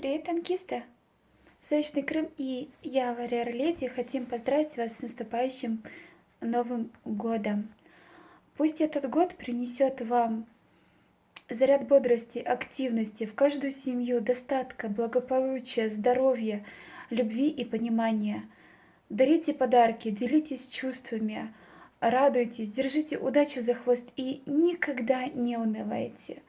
Привет, танкисты! Солнечный Крым и я, Варьер Леди, хотим поздравить вас с наступающим Новым Годом. Пусть этот год принесет вам заряд бодрости, активности, в каждую семью достатка, благополучия, здоровья, любви и понимания. Дарите подарки, делитесь чувствами, радуйтесь, держите удачу за хвост и никогда не унывайте.